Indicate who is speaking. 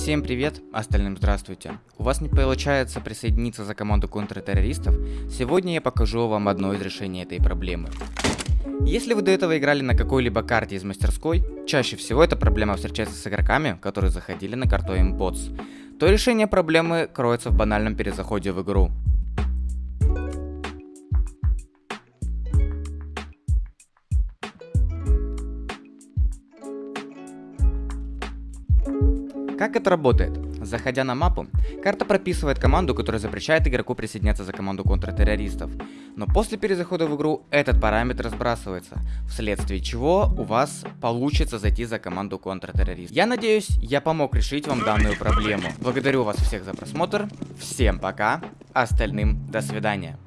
Speaker 1: Всем привет, остальным здравствуйте. У вас не получается присоединиться за команду контртеррористов? Сегодня я покажу вам одно из решений этой проблемы. Если вы до этого играли на какой-либо карте из мастерской, чаще всего эта проблема встречается с игроками, которые заходили на карту Bots, то решение проблемы кроется в банальном перезаходе в игру. Как это работает? Заходя на мапу, карта прописывает команду, которая запрещает игроку присоединяться за команду контртеррористов. Но после перезахода в игру этот параметр сбрасывается, вследствие чего у вас получится зайти за команду контртеррористов. Я надеюсь, я помог решить вам данную проблему. Благодарю вас всех за просмотр, всем пока, остальным до свидания.